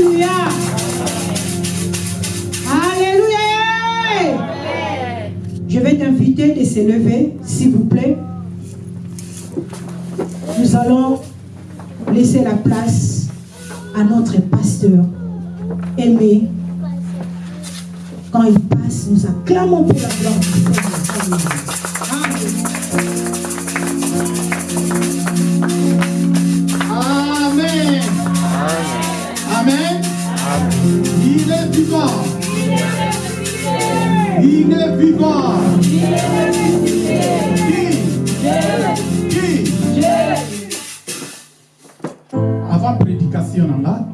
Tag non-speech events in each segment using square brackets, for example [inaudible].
Alléluia. Alléluia. Je vais t'inviter de se lever, s'il vous plaît. Nous allons laisser la place à notre pasteur aimé. Quand il passe, nous acclamons pour la gloire. Il est vivant. Il est vivant. Qui? Qui? Avant prédication nanga,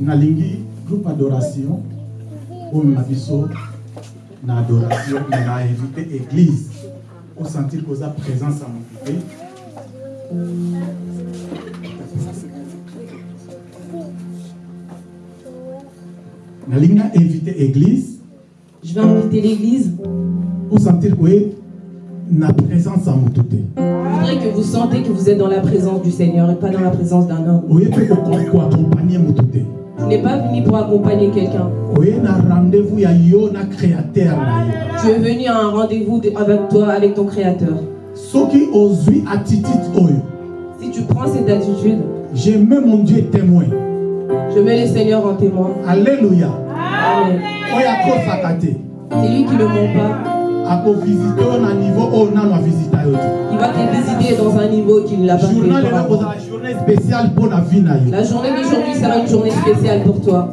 nalingi groupe adoration. Oyo na biso na adoration na invité église. Osentir koza présence ya motu nalingi na invité église Je vais inviter l'église. osentir koye na présence ya motu te Je voudrais que vous sentez que vous êtes dans la présence du Seigneur et pas dans la présence d'un homme. oye mpe ko- koaccompagne motu te Tu n'es pas venu pour accompagner quelqu'un. oye na rendez-vous ya yo na créateur na yo Tu es venu à un rendez-vous de- avec toi, avec ton Créateur. soki ozwi attitude oyo Si tu prends cette attitude, je mets mon dieu témoin je mets le Seigneur en témoin. alleluya Amen. C'est lui qui ne ment pas. Il va te visiter dans un niveau qu'il n'a pas fait. La journée d'aujourd'hui sera une journée spéciale pour toi.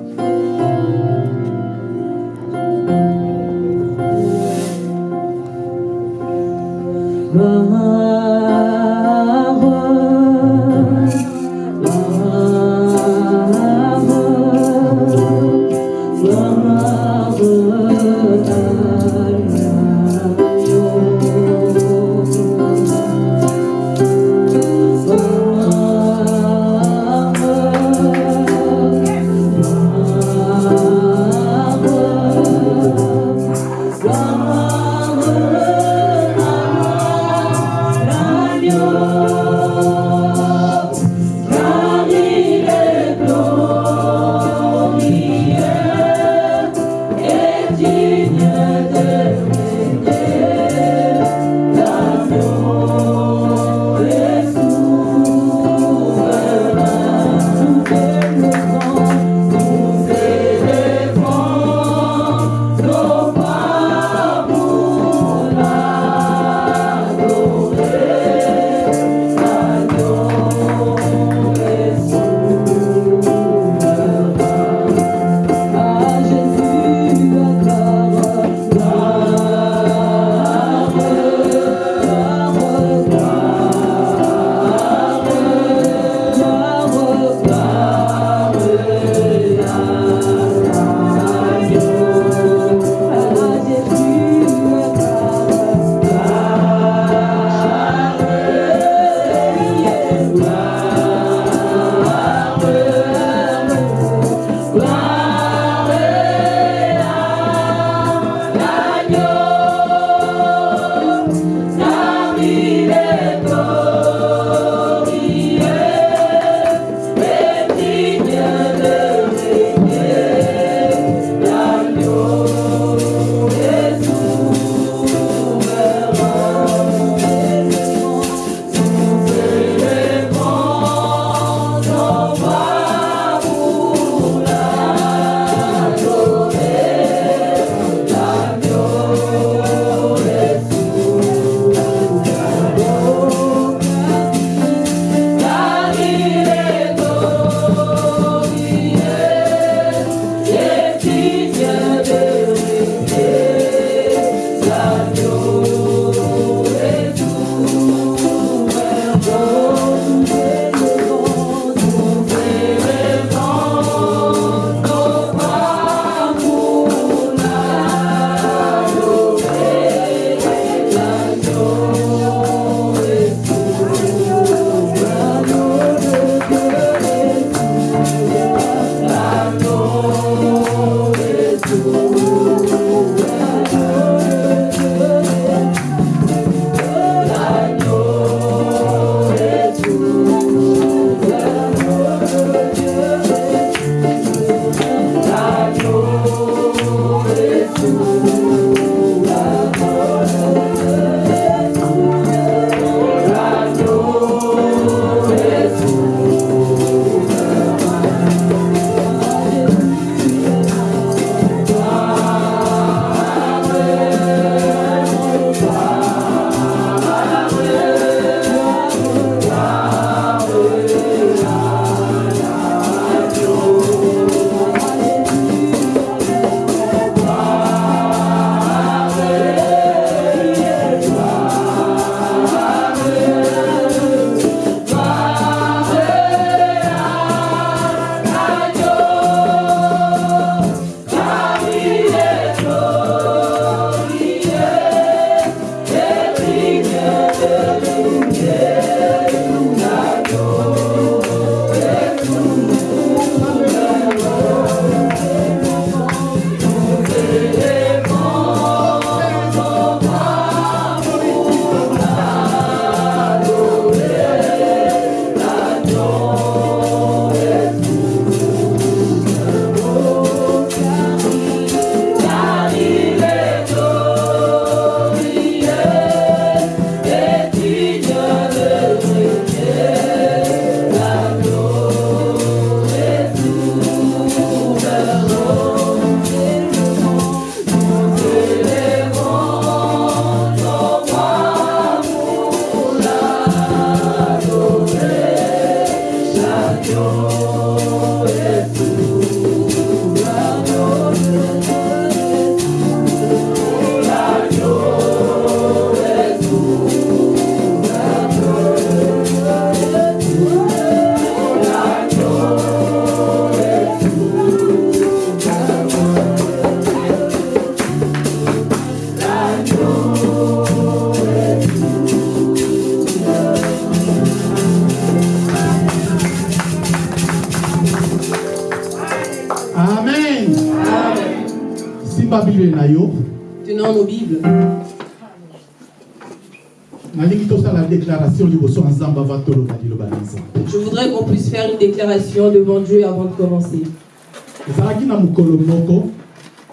Devant Dieu avant de commencer.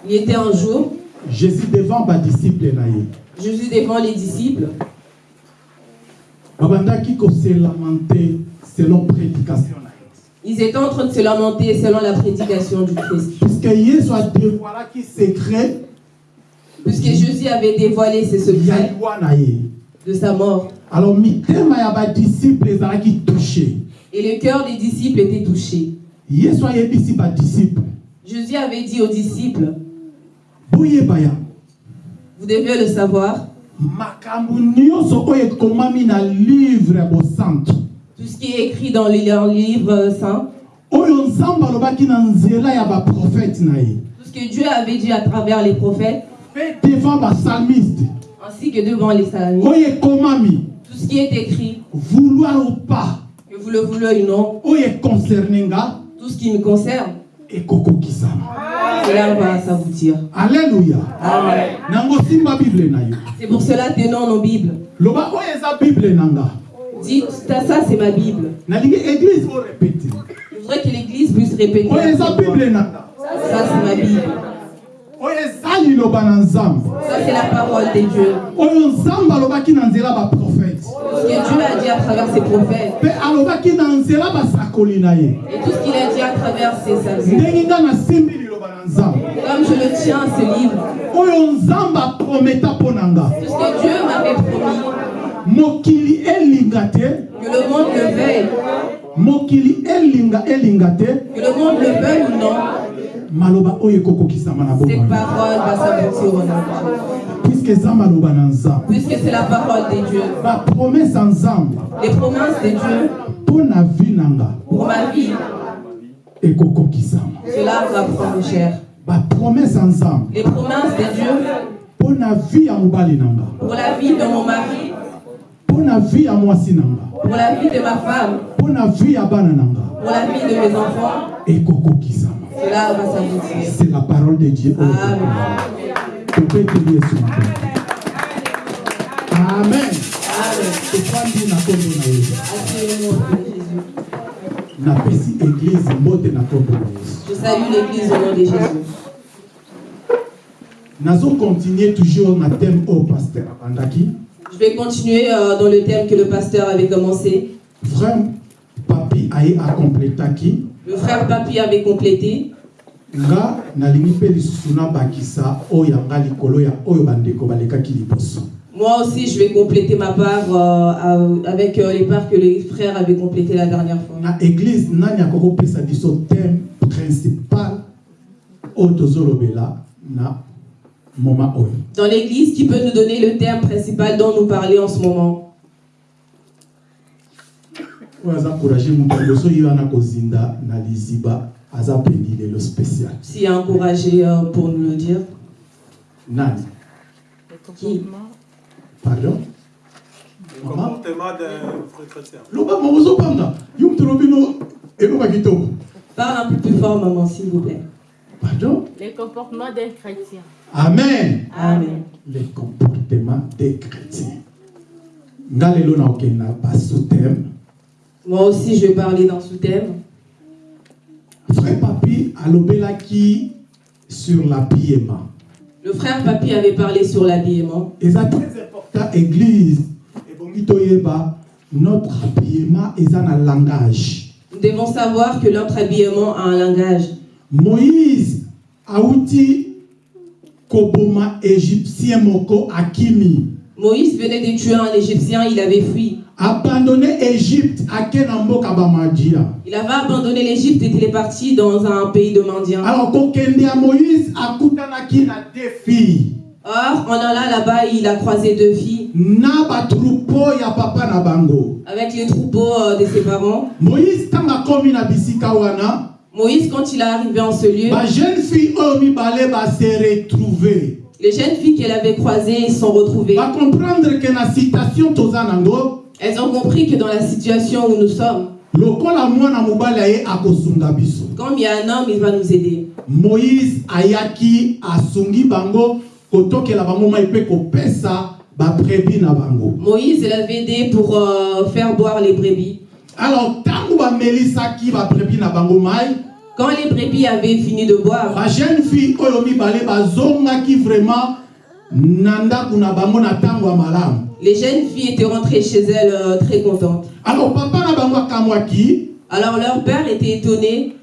Il était un jour, jésus devant badisciple na ye Jésus devant les disciples, ils étaient en train de se lamenter selon la prédication du Christ. puisque Jésus avait dévoilé ses secrets de sa mort. alors ya badisciple ezalaki touché Et le cœur des disciples était touché. Jésus avait dit aux disciples, vous devez le savoir, tout ce qui est écrit dans leur livre saint, tout ce que Dieu avait dit à travers les prophètes, ainsi que devant les ekomami. Tout ce qui est écrit, vouloir ou pas que vous le voulez ou non, tout ce qui me concerne, cela va s'aboutir. Amen. yo C'est pour cela tenons nos Bibles. Dites, ça, ça, c'est ma Bible. Je voudrais que l'Église puisse répéter. Ça, c'est ma Bible. Ça, c'est la parole de Dieu. Ce que Dieu a dit à travers ses prophètes. Et tout ce qu'il a dit à travers ses nzambe Comme je le tiens, ce livre. Tout ce que Dieu m'avait promis. mokili elinga te le monde le veuille. mokili elinga elinga te Maloba oyo ekokokisama na Cette bomoi. parole va s'aboutir au nom de Jésus. puiske eza maloba na nzambe. Puisque c'est la parole de Dieu. bapromese ya nzambe Les promesses de Dieu. Mpo na vi na nga. Pour ma vie, ekokokisama. Cela va prendre cher. bapromese ya nzambe Les promesses de Dieu. Mpo na vi ya mobali na nga. Pour la vie de mon mari, mpo na vi ya mwasi na nga. Pour la vie de ma femme, mpo na vi ya bana na nga. Pour la vie de mes enfants, ekokokisama cela va s'aboutir. c'est la parole de dieu Amen. topeteli yesu makomi amen Amen. tofandi na na yesu napesi mbote na na yesu Je salue l'Église au nom de Jésus. toujours na thème abandaki Je vais continuer euh, dans le thème que le pasteur avait commencé. frère papi aye akompletaki Le frère Papi avait complété. Moi aussi, je vais compléter ma part euh, à- avec euh, les parts que les frères avaient complétées la dernière fois. na église nani akokopesa biso thème principal tozolobela na oyo? Dans l'Église, qui peut nous donner le thème principal dont nous parlons en ce moment oyo aza courage moto liboso ye wana kozinda na liziba aza peni lelo spécial S'il y a encouragé euh, pour nous le dire. nani? Qui? Pardon? Le comportement d'un chrétien. Parle un peu plus fort, maman, s'il vous plaît. pardon? Les comportements des chrétiens. amen. Amen. le comportement des chrétiens. Nga lelo naokende na basouthème Moi aussi, je vais parler dans ce thème. frère papi alobelaki sur l'habillement Le frère Papi avait parlé sur l'habillement. eza très important église ebongi toyeba notre habillement eza na langage Nous devons savoir que notre habillement a un langage. moïse awuti koboma égyptien moko akimi Moïse venait de tuer un Égyptien, il avait fui. Abandonne égypte ake na mboka bamadia Il avait abandonné l'Égypte et il est parti dans un pays de mendiants. alors kokende ya moïse akutanaki na deux filles Or, en allant là-bas, il a croisé deux filles na batroupeau ya papa na bango avec les troupeaux euh, de ses parents. moïse ntango akomi na bisika wana Moïse, quand il est arrivé en ce lieu, bajeune fille oyo mibale base retrouve les jeunes filles qu'elle avait croisées se sont retrouvées. bacomprendre ke na citation toza nango Elles ont compris que dans la situation où nous sommes, Comme il y a un homme, il va nous aider. moïse ayaki asungi bango kotokela bango mai mpe kopesa babrebi na bango Moïse l'avait aidé pour euh, faire boire les brebis. alors ntango bamelisaki babrebi na bango mai Quand les brebis avaient fini de boire, bajeune fille oyo mibale bazongaki vraiment les jeunes filles étaient rentrées chez elles euh, très contentes. alors papa Alors leur père était étonné.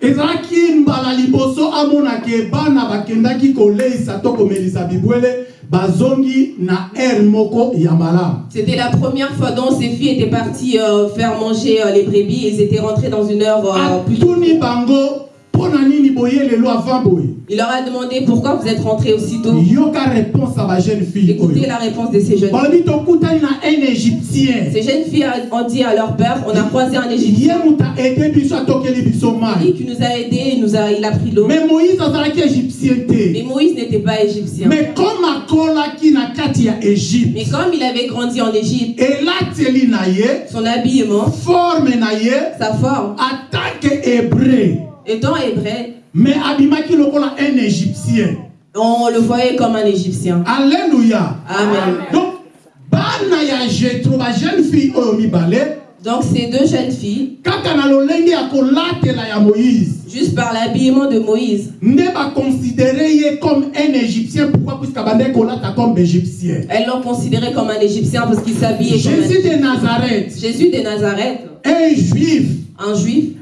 C'était la première fois dont ces filles étaient parties euh, faire manger euh, les brebis. Ils étaient rentrés dans une heure plus tôt. Il leur a demandé pourquoi vous êtes rentrés aussitôt? Écoutez la réponse de ces jeunes filles. Ces jeunes filles ont dit à leur père, on a croisé un Égyptien. Il qu'il nous a aidés, il, nous a, il a pris l'eau. mais moïse azalaki égyptien Mais te Moïse n'était pas égyptien. mais comme il avait grandi en Égypte, son habillement, sa forme, atanke hébreu étant hébreu, mais abimaki lokola un égyptien. on le voyait comme un Égyptien. alléluia. Amen. donc bana ya jetro bajeune fille oyo mibale Donc ces deux jeunes filles, kaka na lolenge ya kolatela ya moïse juste par l'habillement de Moïse, nde baconsidere ye comme un égyptien. Pourquoi? Puisque kolata comme égyptien. elles l'ont considéré comme un Égyptien parce qu'il s'habillait comme un jésus de nazareth. Jésus de Nazareth, un juif un juif,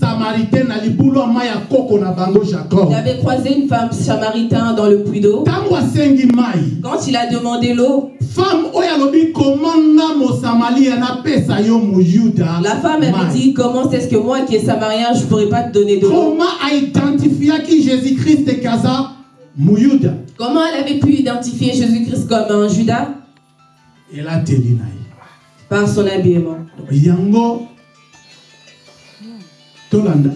samaritaine il avait croisé une femme samaritain dans le puits d'eau. Quand il a demandé l'eau, la femme avait dit Comment est-ce que moi qui est samarien, je ne pourrais pas te donner de l'eau? Comment aidentifiaki jésus-christ kaza moyuda Comment elle avait pu identifier Jésus-Christ comme un Judas Par son habillement. Tolanda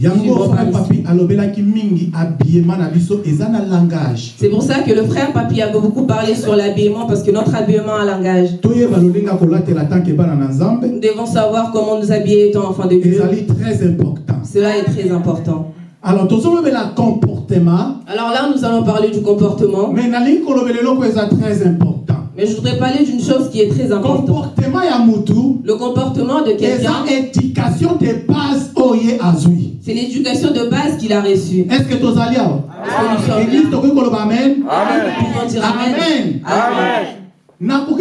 yango frère papi alobelaki mingi habillement na biso eza na langage C'est pour ça que le frère Papi a beaucoup parlé sur l'habillement parce que notre habillement a un langage. toyeba lolinga kolatela tanke bana na nzambe Nous devons savoir comment nous habiller étant enfants de Dieu. ezali très important Cela est très important. alors tozolobela comportement Alors là, nous allons parler du comportement. mais nalingi kolobela eloko eza très important Mais je voudrais parler d'une chose qui est très importante. Le comportement de quelqu'un, c'est l'éducation de base qu'il a reçue. Est-ce que là? tokoki koloba amen. Amen. amen.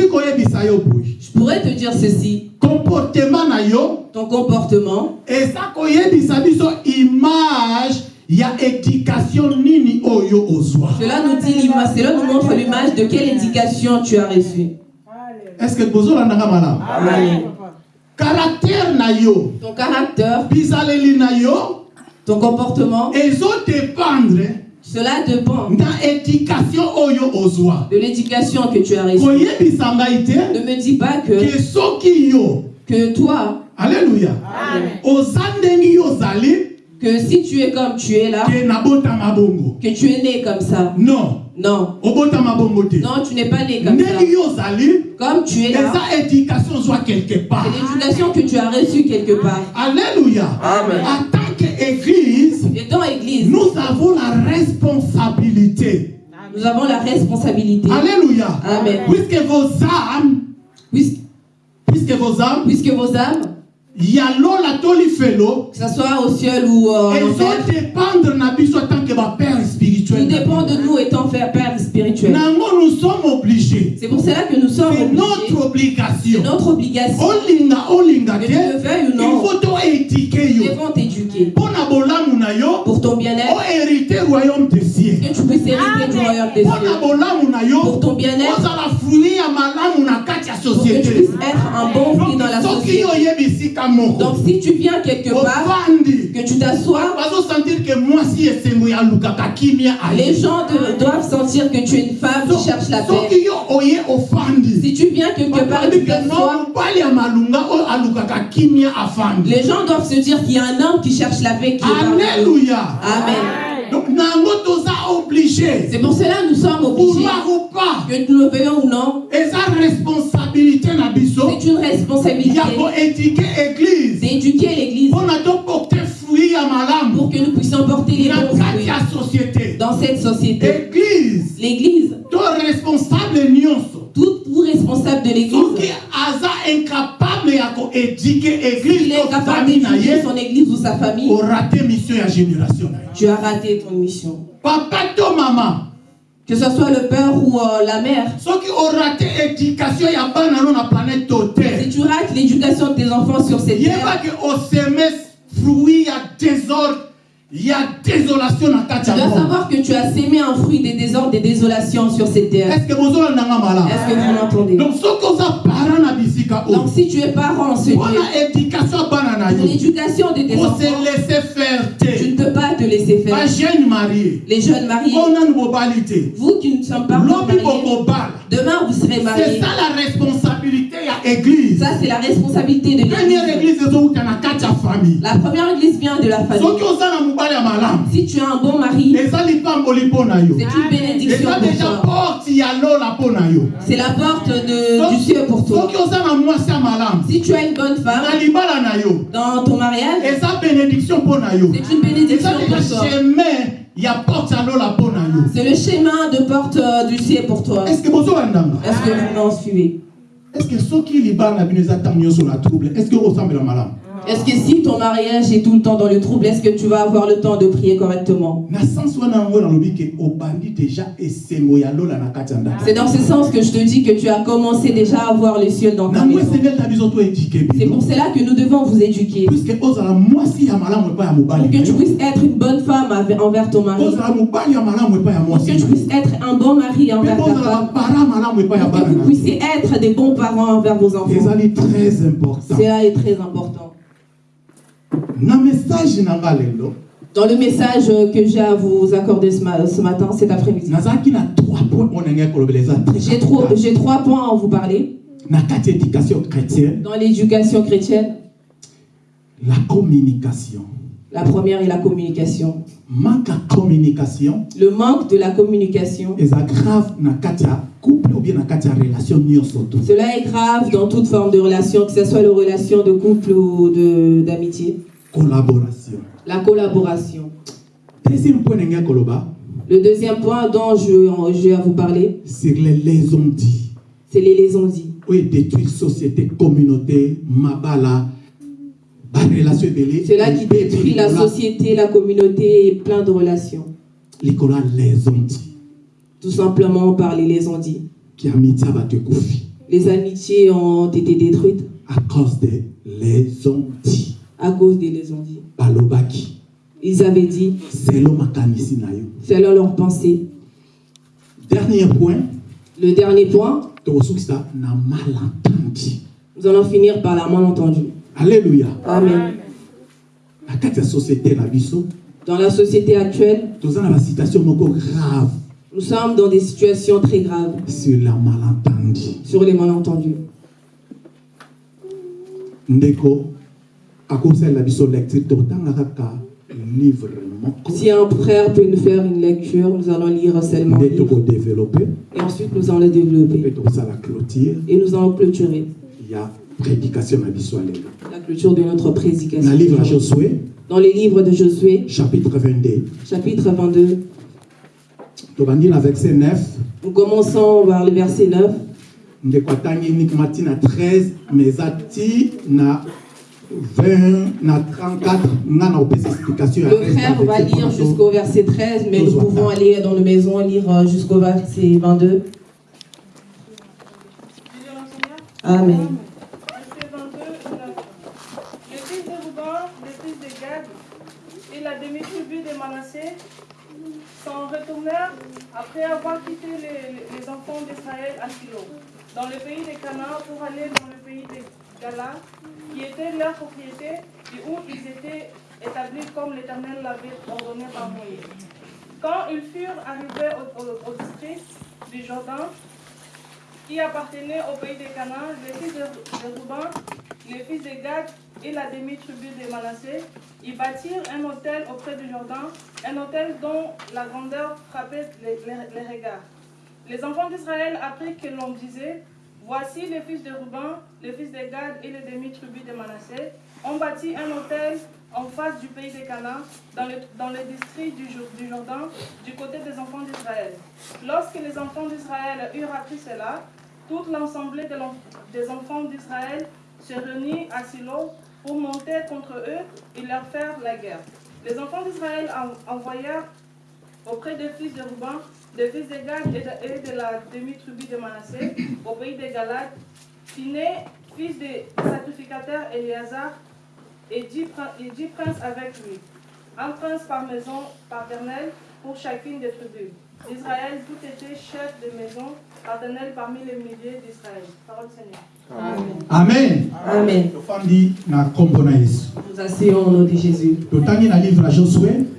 Boye Je pourrais te dire ceci. comportement na yo Ton comportement, koyebisa biso image ya éducation nini oyo ozwa? Cela nous dit l'image, cela nous montre l'image de quelle éducation tu as reçue. est ce que bozolandanga malamu? Caractère na yo. Ton caractère, bizaleli na yo. Ton comportement, ezodépendre cela dépend na éducation oyo ozwa. de l'éducation que tu as reçue. Ne me dis pas que, yo que toi, yo ozali que si tu es comme tu es là, que tu es né comme ça. non Non, non, tu n'es pas né comme ça. Comme tu es là, eza éducation ozwa quelque part c'est l'éducation que tu as reçue quelque part. alléluia Amen. en tant qu'église nous avons la responsabilité nous avons la responsabilité. alléluia Amen. puisque vos âmes Puisque, puisque vos âmes puisque vos âmes, que ce soit au ciel ou euh, en enfer, que dépend de nous étant faire père spirituel. nango nous sommes obligés. C'est pour cela que nous sommes c'est obligés. notre C'est obligation notre obligation. olinga olinga Que te. Tu le veuilles ou il non, nous devons t'éduquer. Pour ton bien-être, ohérite royaume des cieux. Que tu puisses hériter du royaume des cieux. Pour ton bien-être, pour que tu puisses être un bon fruit dans la société. Donc si tu viens quelque part, que tu t'assois, les gens de- doivent sentir que tu es une femme qui cherche la paix. Si tu viens quelque part et que tu t'assois, les gens doivent se dire qu'il y a un homme qui cherche la paix qui est alléluia. Amen. C'est pour cela que nous sommes obligés, vouloir ou pas. Que nous le veuillons ou non, C'est une responsabilité. d'éduquer l'église. Pour que nous puissions porter les bons fruits. dans cette société. église L'église, tout vous responsable de l'église, soki aza incapable ya koéduke église il est capable d'éduquer son église ou sa famille, tu as raté ton mission. papa to mama Que ce soit le père ou euh, la mère, soki orate éducation ya bana no na planète to si te tu rates l'éducation de tes enfants sur cette terre, ya désordre ya désolation na kati tu dois savoir que tu as sémé un fruit des désordres, des désolations sur cette terre. que Est-ce que vous donc parent na bisika Donc si tu es parent en ce mpona lieu, éducation ya bana na pour yo. l'éducation de tes enfants, ose laisse faire tu ne peux pas te laisser faire. Les jeunes mariés, vous qui ne sommes pas mariés, demain vous serez c'est mariés. ça la responsabilité église Ça, c'est la responsabilité de l'église. La première église vient de la famille. Si tu as un bon mari, c'est une bénédiction pour toi. C'est la porte de, du ciel pour toi. Si tu as une bonne femme dans ton mariage, c'est une bénédiction pour toi. C'est le chemin de porte euh, du ciel pour toi. Est-ce que vous m'en suivez est ce que soki libala na bino eza ntango nyonso na trouble? Est ce que okosambela malamu Est-ce que si ton mariage est tout le temps dans le trouble, est-ce que tu vas avoir le temps de prier correctement? C'est dans ce sens que je te dis que tu as commencé déjà à voir le ciel dans ta maison. C'est pour cela que nous devons vous éduquer. Pour que tu puisses être une bonne femme envers ton mari. Pour que tu puisses être un bon mari envers ta femme. Pour que vous puissiez être des bons parents envers vos enfants. très important Cela est très important. na message na nga lelo Dans le message que j'ai à vous accorder ce, ma- ce matin, cet après-midi, trois j'ai j'ai trois points à vous parler. Dans l'éducation chrétienne, la communication. La première est la communication. Manque communication Le manque de la communication, couple ou bien relation cela est grave dans toute forme de relation, que ce soit les relations de couple ou de- d'amitié. collaboration La collaboration. Le deuxième point dont je, vais à vous parler, sur les liaisons dit c'est les liaisons dites. oyo détruire société communauté mabala Cela qui détruit la société, la communauté et plein de relations. dit Tout simplement par les liaisons bato ekufi Les amitiés ont été détruites. À cause de liaison dit à cause des liaisons Ils avaient dit, selon leur pensée. dernier point. Le dernier point, nous allons finir par la malentendu. Alleluya Amen. Dans la société actuelle, nous sommes dans des situations très graves sur la malentendi sur les malentendus. Si un frère peut nous faire une lecture, nous allons lire seulement. livre. Et ensuite, nous allons le développer. Et nous allons clôturer ya prédication na la clôture de notre prédication. livre ya josué. Dans les livres de Josué, chapitre 22 chapitre 22, tobandi na verset 9 nous commençons par le verset 9. ndeko atangi uniquement ti na 13 mais eza ti na 20 na 34 nga na kopesa explication. Ya Le frère va lire jusqu'au verset 13, mais nous pouvons aller dans nos maisons lire euh, jusqu'au verset 22. Amen. Verset 22, 9. Les fils de Ruben, les fils de Gad et la demi-tribu de Manassé s'en retournèrent après avoir quitté les, enfants d'Israël à Silo, dans le pays de Canaan pour aller dans le pays de Gala, qui était leur propriété et où ils étaient établis comme l'Éternel l'avait ordonné par Moïse. Quand ils furent arrivés au, district du Jourdain, qui appartenait au pays de Canaan, les fils de, de les fils de Gad et la demi-tribu de Manassé, ils bâtirent un hôtel auprès du Jourdain, un hôtel dont la grandeur frappait les, regards. Les enfants d'Israël apprirent que l'on disait, Voici les fils de Ruben, les fils de Gad et les demi-tribus de Manassé ont bâti un hôtel en face du pays des Canaan, dans le, dans le district du, du Jourdain, du côté des enfants d'Israël. Lorsque les enfants d'Israël eurent appris cela, toute l'ensemble de l'en- des enfants d'Israël se réunit à Silo pour monter contre eux et leur faire la guerre. Les enfants d'Israël en- envoyèrent auprès des fils de Ruben, des fils de et de, de la demi-tribu de Manassé, au pays des Galates, Phiné, fils du sacrificateur Éléazar, et dix princes avec lui. Un prince par maison paternelle pour chacune des tribus. D'Israël, tout était chef de maison paternelle parmi les milliers d'Israël. Parole du Seigneur. amen Amen. Nous asseyons au nom de Jésus. Nous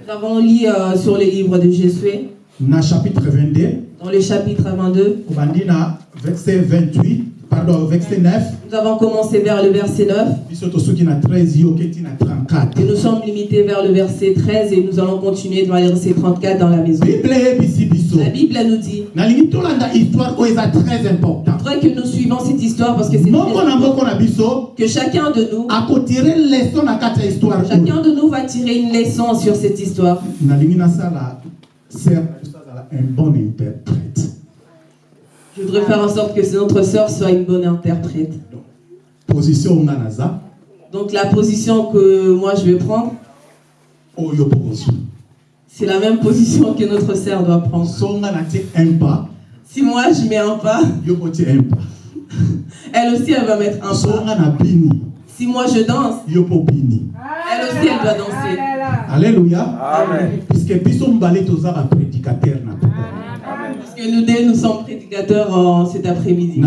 avons lu euh, sur le livre de Josué, na chapitre 22 dans le chapitre 22. kobandi na verset 28 pardon verset 9 Nous avons commencé vers le verset 9 biso tosuki na 13 yo oketi na 34 et nous sommes limités vers le verset 13 et nous allons continuer dans le verset 34 dans la maison. La Bible nous dit, eza très que nous suivons cette histoire parce que c'est que chacun de nous, chacun de nous va tirer une leçon sur cette histoire. un bon interprète Je voudrais faire en sorte que notre sœur soit une bonne interprète. position nga naza Donc la position que moi je vais prendre, bokozwa c'est la même position que notre sœur doit prendre. Si moi je mets un pas, yo botie un pas [laughs] elle aussi elle va mettre un pas. Si moi je danse, elle aussi elle doit danser. alleluya Amen. puisque biso mibale toza que nous deux, nous sommes prédicateurs en cet après-midi.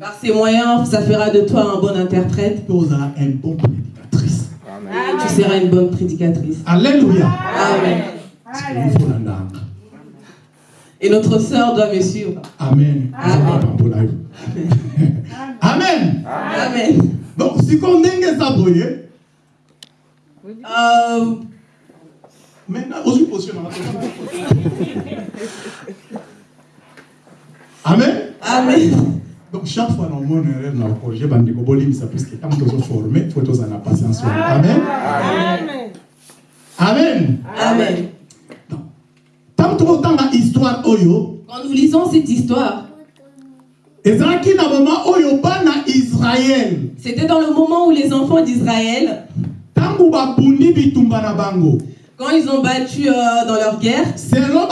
Par ces moyens, ça fera de toi un bon interprète tu seras une bonne prédicatrice. alleluya Amen. Et notre sœur doit me suivre. amen Amen. amen Amen. donc sikoyo ndenge eza boye Euh, maintenant ozwi position nanga amen? Amen. donc chaque fois na omona erreur na okorige bandeko bolimisa puisque ntango tozoforme fo tozala na patience wana amen. Amen? Amen. ntango tokotanga histoire oyo Quand nous lisons cette histoire, israele c'était dans le moment où les enfants d'Israël, quand ils ont battu euh, dans leur guerre, selon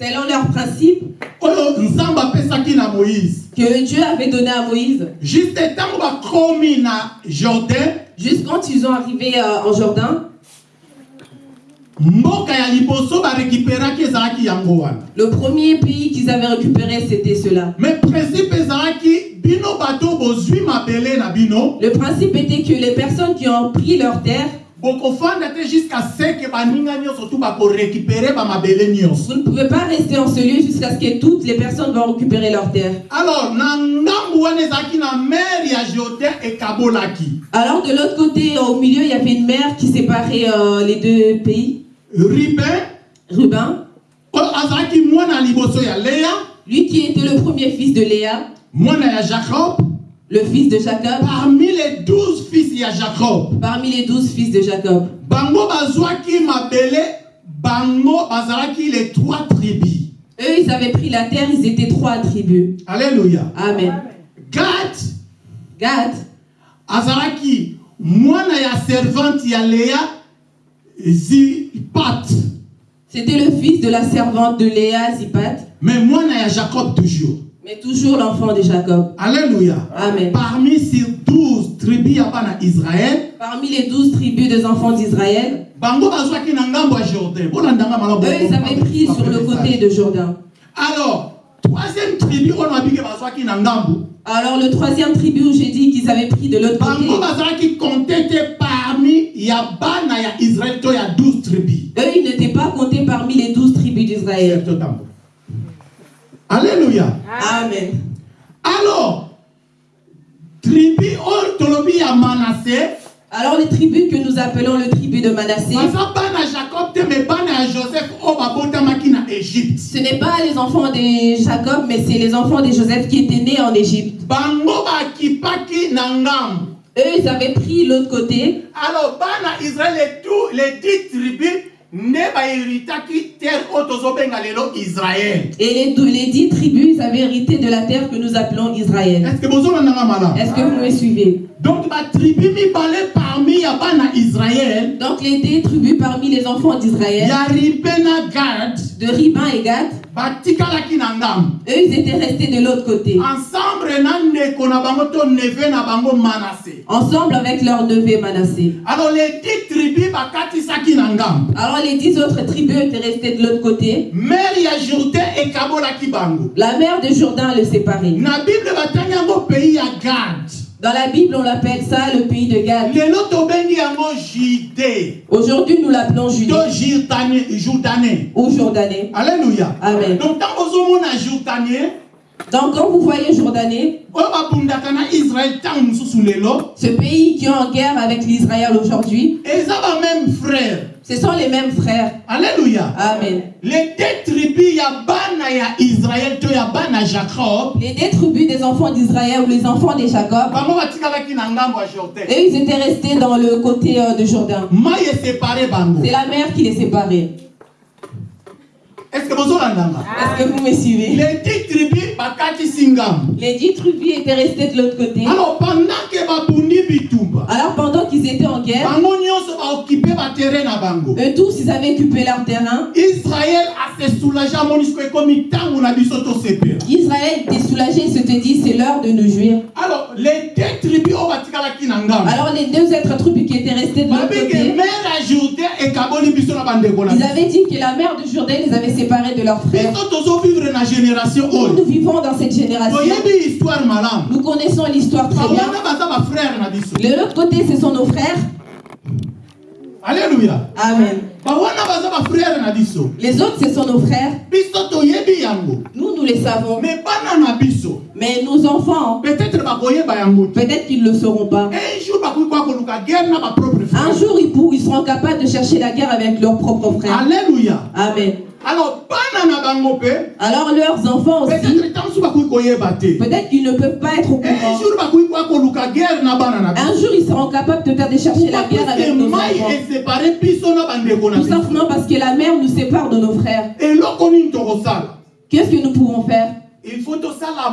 selon leurs principes apesaki na moïse. Que Dieu avait donné à Moïse, juste jordan. Quand ils ont arrivé euh, en wana. Le premier pays qu'ils avaient récupéré, c'était cela. Le principe était que les personnes qui ont pris leur terre, vous ne pouvez pas rester en ce lieu jusqu'à ce que toutes les personnes vont récupérer leur terre. alors Alors de l'autre côté, au milieu, il y avait une mer qui séparait euh, les deux pays. ruben Ruben, leya lui qui était le premier fils de Léa, jacob le fils de Jacob, parmi les douze fils ya jacob. Parmi les douze fils de Jacob. bango bazwaki mabele bango bazalaki les trois tribus. Eux, ils avaient pris la terre, ils étaient trois tribus. alléluia. Amen. gad Gad, azalaki mwana ya servante ya leya zipat. C'était le fils de la servante de Léa, Zipat, mais mwana ya jacob toujours mais toujours l'enfant de Jacob. alléluia Amen. parmi ces douze tribus ya bana israel Parmi les douze tribus des enfants d'Israël, jordan eux, ils avaient pris sur le côté de Jourdain. alors troisième tribu oyo babiki bazwaki na ngambo Alors le troisième tribu où j'ai dit qu'ils avaient pris de l'autre côté, bango bazalaki compte te parmi ya bana ya israel to ya 12 tribus eux, ils n'étaient pas comptés parmi les douze tribus d'Israël. Amen. alors tribu tolobi ya manase Alors les tribus que nous appelons le tribu de Manassé, ce n'est pas les enfants de Jacob, mais c'est les enfants de Joseph qui étaient nés en Égypte. Eux, ils avaient pris l'autre côté. alors bana israel les tout les dix tribus Et les, dix tribus, avaient hérité de la terre que nous appelons Israël. Est-ce que vous me suivez? Donc batribu mibale parmi ya bana israel Donc les dix tribus parmi les enfants d'Israël, ya ribena gad. De Riban et Gad, batikalaki na ngambo eux, ils étaient restés de l'autre côté, ensemble na ndeko na bango to neve na bango manase ensemble avec leur neveu Manassé. alors les dix tribus Alors les dix autres tribus étaient restées de l'autre côté. mer ya jourdain ekabolaki bango La mer de Jourdain le séparait. na bible batangi yango pays ya gad Dans la Bible, on l'appelle ça le pays de jude Aujourd'hui, nous l'appelons Judée. Ou Jourdanais. alléluia. Amen. donc quand vous voyez mosusu lelo ce pays qui est en guerre avec l'Israël aujourd'hui, eza bameme frère ce sont les mêmes frères. alléluia Amen. les deux tribus ya bana ya israel to ya bana jacob Les deux tribus des enfants d'Israël ou les enfants de Jacob, eux, ils étaient restés dans le côté euh, de Jourdain. C'est la mer qui les séparait. est ce que bozolandanga Est-ce que vous me suivez? Les dix tribus Les dix tribus étaient restées de l'autre côté. alors pendant babundi bitumba Alors, pendant qu'ils étaient en guerre, baterrain na bango eux tous, ils avaient occupé leur terrain. israel ase soulage amoni siko ekomi ntango na biso tosepela Israël était soulagé, il se te dit, c'est l'heure de nous jouir. alors les deux tribus oyo batikalaki na ngambo Alors les deux autres tribus qui étaient restées de l'autre côté, mer ya jourdain ekaboli biso na bandeko na ils avaient dit que la mère de Jourdain les avait séparés de leurs frères. biso tozovivre na génération Nous, nous oyo vivons dans cette génération. toyebi histoire malamu Nous connaissons l'histoire très bien. bawana baza bafrère na biso De l'autre côté, ce sont nos frères. Alleluya Amen. Les autres, ce sont nos frères. Nous, nous les savons. Mais nos enfants, peut-être te peut-être qu'ils ne le sauront pas. un jour ils, ils seront capables de chercher la guerre avec leurs propres frères. alleluya Amen. Alors leurs enfants aussi, peut-être qu'ils ne peuvent pas être au un courant. Un jour, ils seront capables de faire de chercher la guerre avec nos enfants. Tout simplement parce que la mère nous sépare de nos frères. Qu'est-ce que nous pouvons faire? Il faut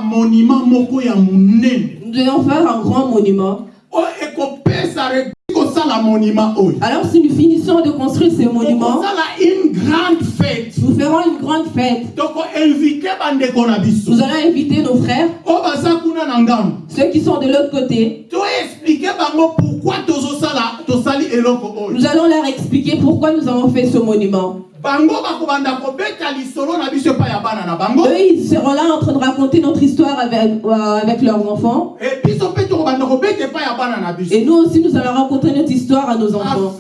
monument moko ya monene Nous devons faire un grand monument. monument oyo Alors si nous finissons de construire ce monument, okosala une grande fête. Nous ferons une grande fête. Nous allons inviter nos frères, na ngambo ceux qui sont de l'autre côté. Nous allons leur expliquer pourquoi nous avons fait ce monument. Eux, ils seront là en train de raconter notre histoire avec, euh, avec leurs enfants. Et nous aussi, nous allons raconter notre histoire à nos enfants.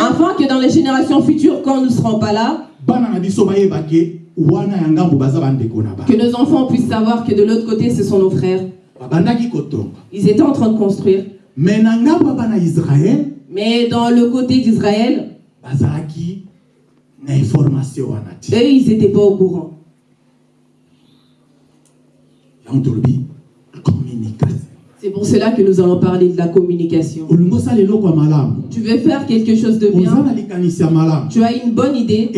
afin que dans les générations futures, quand nous ne serons pas là, que nos enfants puissent savoir que de l'autre côté, ce sont nos frères. Ils étaient en train de construire. me na Mais dans le côté d'Israël, eux, ils n'étaient pas au courant. C'est pour cela que nous allons parler de la communication. Tu veux faire quelque chose de bien, tu as une bonne idée?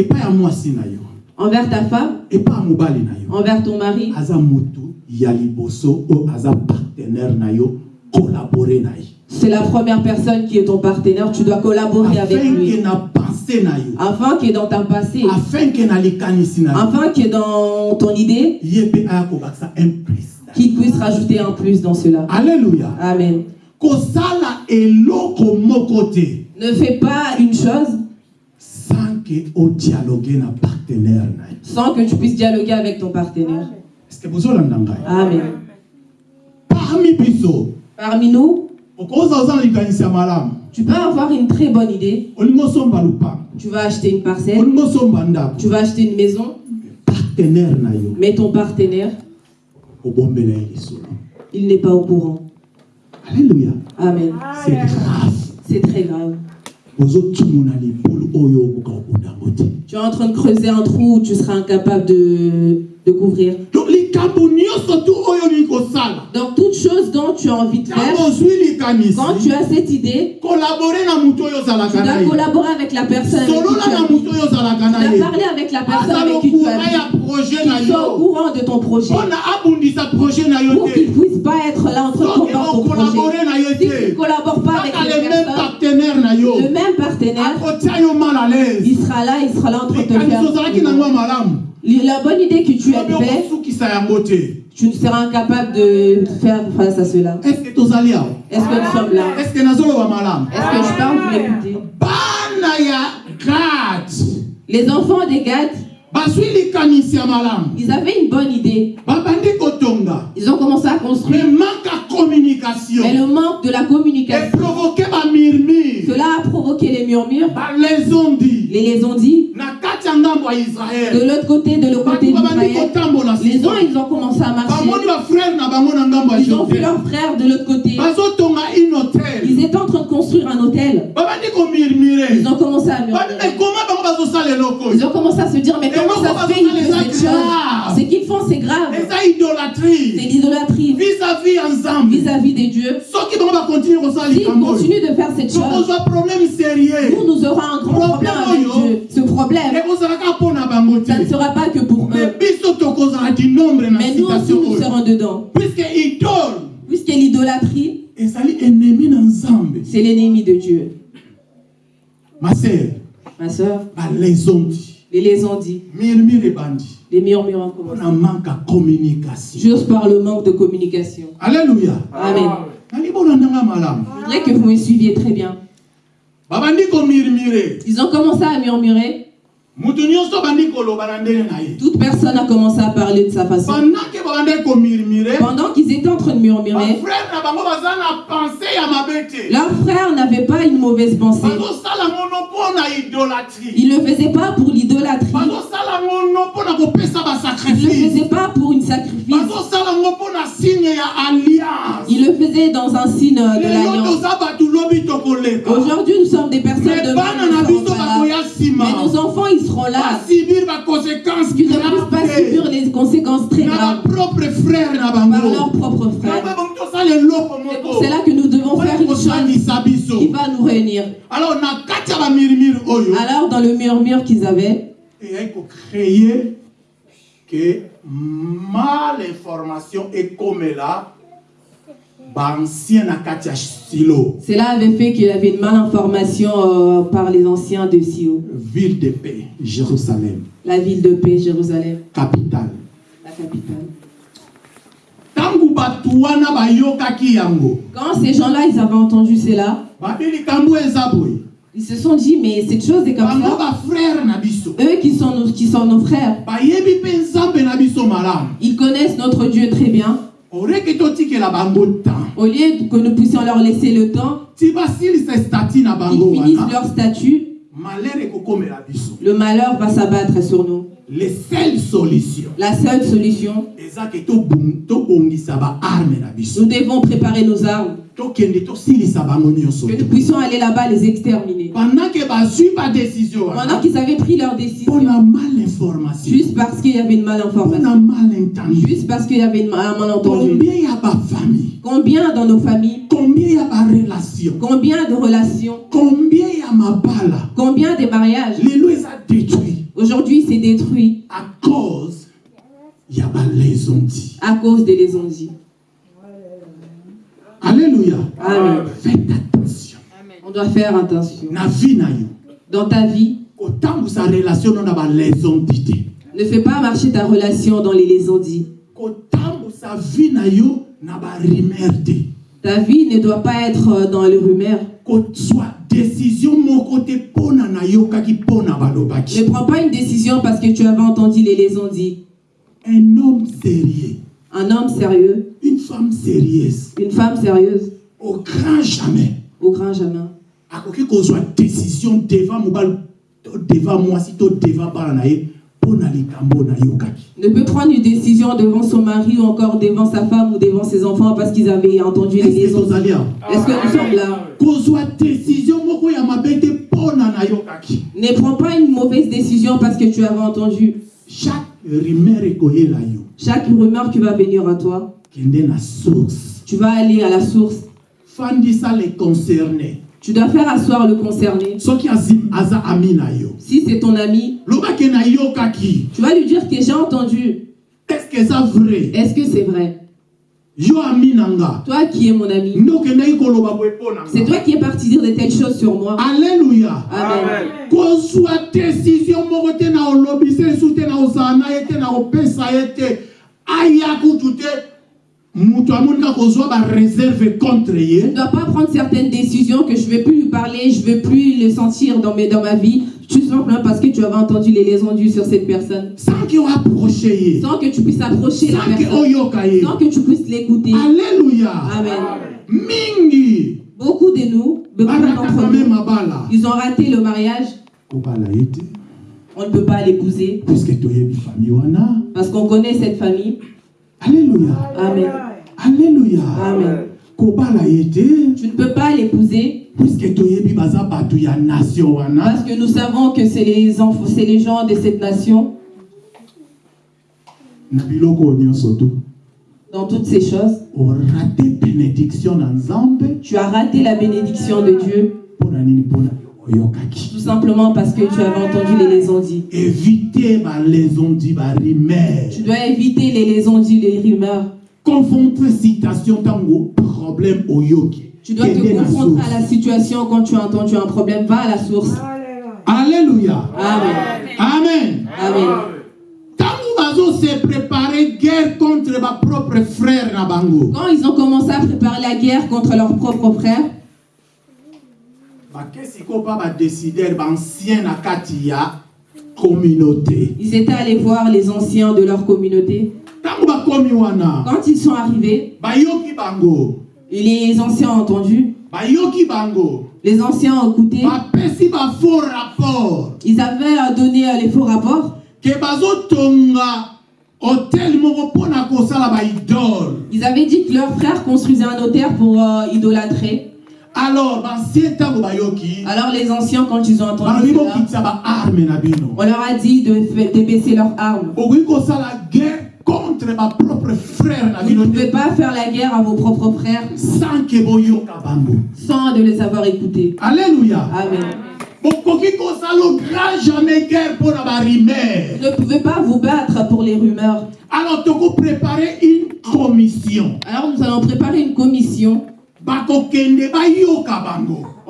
Envers ta femme, envers ton mari? aza motu ya liboso oyo aza partenaire na yo kolabore na ye C'est la première personne qui est ton partenaire. Tu dois collaborer avec lui. Afin que dans ta passé, afin afin que dans ton idée, qu'il puisse rajouter un plus dans cela. alleluya Amen. Ne fais pas une chose sans ke odialogue na partenaire na ye sans que tu puisses dialoguer avec ton partenaire. Amen. parmi biso Parmi nous, tu peux avoir une très bonne idée. Tu vas acheter une parcelle, tu vas acheter une maison, mais ton partenaire, il n'est pas au courant. alléluia. Amen. c'est grave. C'est très grave. Tu es en train de creuser un trou où tu seras incapable de, de couvrir. donc likambo nyonso tu oyo olingi kosala Donc, toute chose dont tu as envie de faire, quand tu as cette idée, tu dois collaborer avec la personne avec qui tu as ozalaka Tu dois parler avec la personne aza avec qui tu as qu'il soit au courant de ton projet. yo Pour qu'il ne puisse pas être là en train de combattre ton projet. Si tu ne collabores pas avec les le même personnes, yo le même partenaire, il sera là, il sera là en train de te faire. La bonne idée que tu as te tu ne seras incapable de faire face à cela. est ce que tozali awa Est-ce que nous sommes là? Est ce que nazoloba malamu Est-ce que je parle Vous m'écoutez Les enfants des Gad, ils avaient une bonne idée. Ils ont commencé à mais construire. manque ya communication Mais le manque de la communication, cela a provoqué les murmures. Les les ont dit. ya ngambo ya De l'autre côté, de l'autre côté d'Israël, les uns, ils ont commencé à marcher. Ils ont vu leurs frères de l'autre côté. Ils étaient construire un hôtel. Ils ont commencé à murmurer. Ils ont commencé à se dire, mais comment ça se fait Ce qu'ils font, c'est grave. C'est idolâtrie l'idolâtrie vis-à-vis des dieux. S'ils continuent de faire cette chose, nous, nous aurons un grand problème avec Dieu. Ce problème, ça ne sera pas que pour eux. Mais nous aussi, nous serons dedans. Puisque l'idolâtrie, c'est l'ennemi de Dieu. ma sœur Ma soeur, balezondi les les ont dit. murmure ebandi Les murmures ont commencé. manque communication Juste par le manque de communication. alleluya Amen. Je voudrais que vous me suiviez très bien. Ils ont commencé à murmurer. Toute personne a commencé à parler de sa façon. pendant qu'ils étaient en train de murmurer, bafrere na bango baza na pense ya mabe te leurs frères n'avaient pas une mauvaise pensée. Ils ne le faisaient pas pour l'idolâtrie. Ils ne le faisaient pas pour une sacrifice. Ils le faisaient dans un signe de l'alliance. Aujourd'hui, nous sommes des personnes de même, nous pas là. là. Qu'ils ne puissent pas subir les conséquences très graves par leurs propres frères. C'est pour cela que nous devons faire une chose qui va nous réunir. alors dans le murmure qu'ils avaient, kocréer ke mal information kati ya silo cela avait fait qu'il y avait une malinformation euh, par les anciens de Sio, ville de paix jérusalem. La ville de paix, Jérusalem, capitale. La capitale. Quand ces gens-là, ils avaient entendu cela, boye ils se sont dit, mais cette chose est comme ça. Eux qui sont nos, qui sont nos frères, ils connaissent notre Dieu très bien. Au lieu que nous puissions leur laisser le temps, ils finissent leur statut, le malheur va s'abattre sur nous. Les seules solutions. La seule solution, nous devons préparer nos armes, que nous puissions aller là-bas les exterminer. pendant qu'ils avaient pris leur décision, mal juste parce qu'il y avait une malinformation, mal juste parce qu'il y avait une- un malentendu. combien dans nos familles, combien de relations, combien des mariages, lelo eza détruit aujourd'hui c'est détruit à cause ya balezondi à cause des lésions. alléluia Amen. faites attention On doit faire attention. na vie na yo Dans ta vie, ne fais pas marcher ta relation dans les lésions. kotambusa vie na yo na barimer te Ta vie ne doit pas être dans le rumeur. Décision moko te mpona nayokaki mpona Ne balobaki. Prends pas une décision parce que tu avais entendu les lésions dit. un homme sérieux. Un homme sérieux, une femme sérieuse. Une femme sérieuse, au grand jamais. Au grand jamais. akoki kozwa décision devant mobali to devant mwasi to devant bana na ye ne peut prendre une décision devant son mari ou encore devant sa femme ou devant ses enfants parce qu'ils avaient entendu les liaisons. Est-ce que nous sommes là? Ne prends pas une mauvaise décision parce que tu avais entendu. chaque rumeur qui va venir à toi, tu vas aller à la source. fandisa les concernés Tu dois faire asseoir le concerné. Si c'est ton ami, tu vas lui dire que j'ai entendu. est-ce que eza vrai? Est-ce que c'est vrai? Toi qui es mon ami, c'est toi qui es parti dire de telles choses sur moi. alleluya Amen. Je ne dois pas prendre certaines décisions que je ne vais plus lui parler, je ne vais plus le sentir dans, mes, dans ma vie, tout simplement parce que tu avais entendu les liaisons dues sur cette personne. sans que tu puisses approcher la personne, sans que tu puisses l'écouter. alleluya Amen. mingi. Beaucoup de nous, beaucoup nous, ils ont raté le mariage, on ne peut pas l'épouser. Parce qu'on connaît cette famille. alleluya Amen. Amen. te Tu ne peux pas l'épouser. Wana parce que nous savons que c'est les enfants, c'est les gens de cette nation. Dans toutes ces choses, tu as raté la bénédiction de Dieu. Tout simplement parce que tu avais entendu les barimer Tu dois éviter les dites, les rumeurs. Confronte citation ntango problème oyoki Tu dois te confronter à la situation quand tu as entendu un problème. Va à la source. alléluia Amen. amen Amen. ntango bazose prépare guerre contre bapropre frère na bango Quand ils ont commencé à préparer la guerre contre kati ya communauté ils étaient allés voir les anciens de leur communauté. Quand ils sont arrivés, les anciens ont entendu, les anciens ont écouté, ils avaient donné euh, les faux rapports. Ils avaient dit que leurs frères construisaient un hôtel pour euh, idolâtrer. alors Alors les anciens, quand ils ont entendu cela, on leur a dit de, de baisser leurs armes. Contre bapropre frère na Vous ne pouvez pas faire la guerre à vos propres frères sans sans de les avoir écoutés. alleluya Amen. Vous ne pouvez pas vous battre pour les rumeurs. alors une commission Alors nous allons préparer une commission.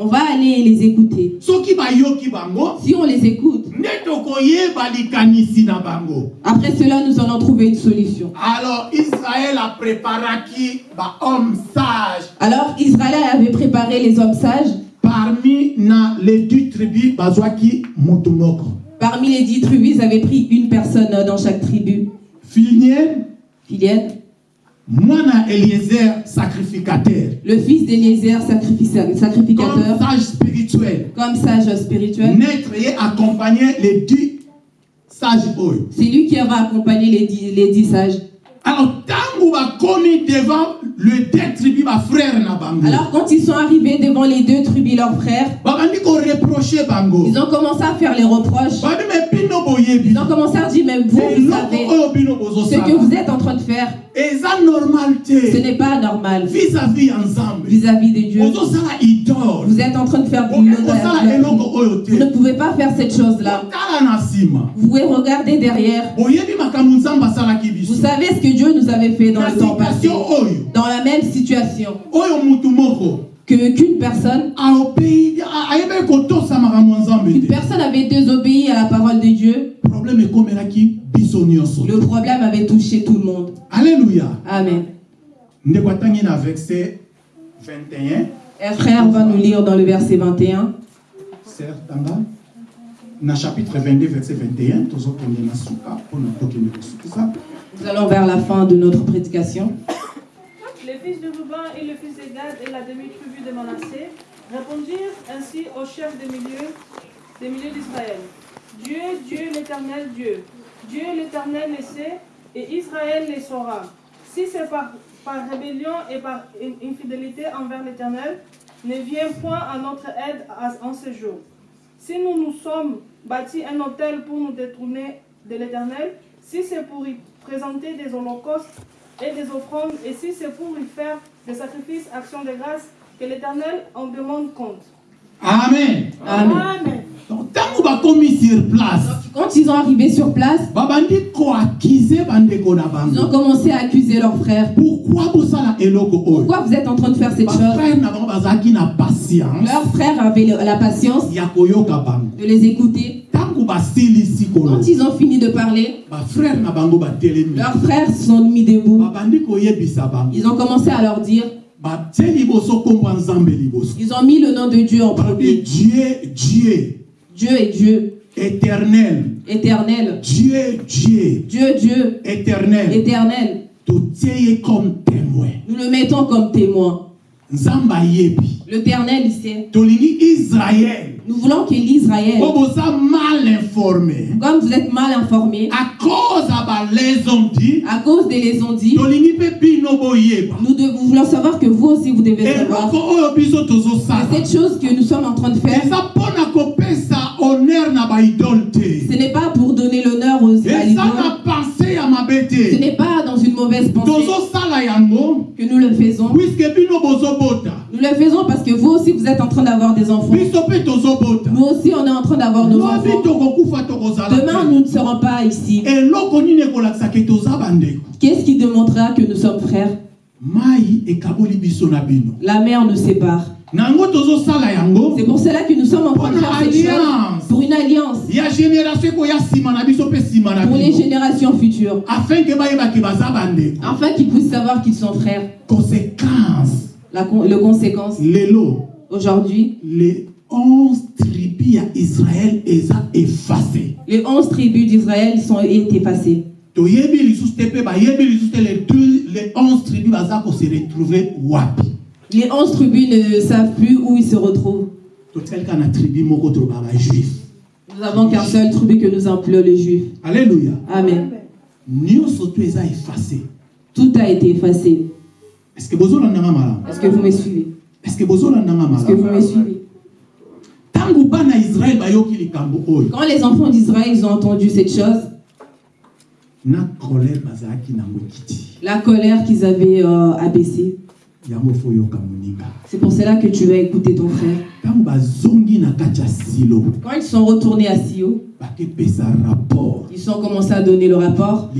On va aller les écouter. Si on les écoute, après cela, nous allons trouver une solution. alors israel apreparaki bahomme sage Alors Israël avait préparé les hommes sages. parmi les dix tribus Parmi les dix tribus, ils avaient pris une personne dans chaque tribu. Filienne, mwana eliezer sacrificateur le fils d'Éliezer, sacrifica- comme sacrificateur, sage spirituel comme sage spirituel. naître ye accompagner les dix sages C'est lui qui avait accompagné les dix, les dix sages. alors ntango bakomi devant le deux tribus na bango. Alors quand ils sont arrivés devant les deux tribus, leurs frères, ils ont commencé à faire les reproches. Ils ont commencé à dire, même vous, savez, ce que vous êtes en train de faire, ce n'est pas normal. Vis-à-vis vis-à-vis de Dieu. Vous êtes en train de faire du Vous ne pouvez pas faire cette chose-là. Vous pouvez regarder derrière. Vous savez ce que Dieu nous avait fait dans le temps passé. Dans la même situation que qu'une personne, une personne avait désobéi à la parole de Dieu. Le problème avait touché tout le monde. alleluya Amen. verset 21 Un frère va nous lire dans le verset 21. ser tanga na chapitre 22 verset 21 tozokende na suka mpona tokende kosukisa Nous allons vers la fin de notre prédication. Les fils de Ruben et le fils de Gad et la demi-tribu de Manassé répondirent ainsi au chef des milieux, des milieux d'Israël. Dieu, Dieu, l'éternel Dieu, Dieu l'Éternel le sait et Israël le saura. Si c'est par, par rébellion et par in- infidélité envers l'Éternel, ne vient point à notre aide en ce jour. Si nous nous sommes bâtis un autel pour nous détourner de l'Éternel, si c'est pour y présenter des holocaustes et des offrandes, et si c'est pour y faire des sacrifices, actions de grâce, que l'Éternel en demande compte. amen Amen. Amen. donc sur place Quand ils ont arrivé sur place, ils ont commencé à accuser leurs frères. pourquoi vous êtes en train de faire cette chose? Leurs frères avaient la patience de les écouter. Quand ils ont fini de parler, leurs frères se sont mis debout. Ils ont commencé à leur dire, ils ont mis le nom de Dieu en premier. dieu dieu. Dieu est Dieu, éternel. Éternel. dieu dieu. Dieu, Dieu, éternel. Éternel. comme témoin. Nous le mettons comme témoin. L'éternel, il sait. israel Nous voulons que l'Israël, informé. Comme vous êtes mal informés, à cause à cause des les ont dit, tolingi mpe bino boyeba. nous, de- nous voulons savoir que vous aussi vous devez savoir. Tozosala cette chose que nous sommes en train de faire, ce n'est pas pour donner l'honneur aux à ce n'est pas dans une mauvaise pensée que nous le faisons. Nous le faisons parce que vous aussi vous êtes en train d'avoir des enfants. Nous aussi on est en train d'avoir nos enfants. Demain nous ne serons pas ici. Qu'est-ce qui démontrera que nous sommes frères? La mer nous sépare. C'est pour cela que nous sommes en train de faire une cette chose. alliance. Pour une alliance. Pour les générations futures. afin qu'ils puissent savoir qu'ils sont frères. conséquence La, con- le conséquence. Aujourd'hui, les 11 tribus ya israel eza effacé les onze tribus d'Israël sont effacées. les deux- les 11 tribus baza kose retrouve wapi? Les onze tribus ne savent plus où ils se retrouvent. Nous n'avons qu'un seul tribu que nous appelons les Juifs. alleluya Amen. Tout a été effacé. est-ce que vous me suivez? Est-ce que vous me suivez? Quand les enfants d'Israël ont entendu cette chose, la colère qu'ils avaient euh, abaissée, c'est pour cela que tu vas écouter ton frère. Quand ils sont retournés à Sio, ils ont commencé à donner le rapport.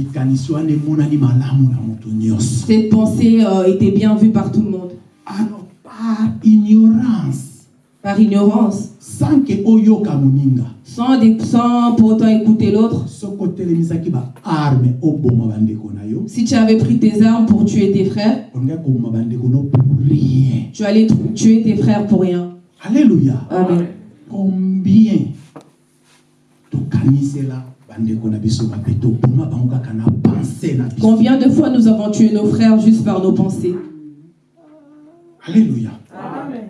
Cette pensée euh, était bien vue par tout le monde. alors par ignorance Par ignorance, sans ke oyoka moninga sans, sans pour autant écouter l'autre. soki otelemisaki baarme oboma bandeko na yo Si tu avais pris tes armes pour tuer tes frères, olingai koboma bandeko no pour rien tu allais tuer tes frères pour rien. alleluya Amen. combien tokanisela bandeko na biso bape toboma bango kaka na pense na biso Combien de fois nous avons tué nos frères juste par nos pensées? Alleluya Amen.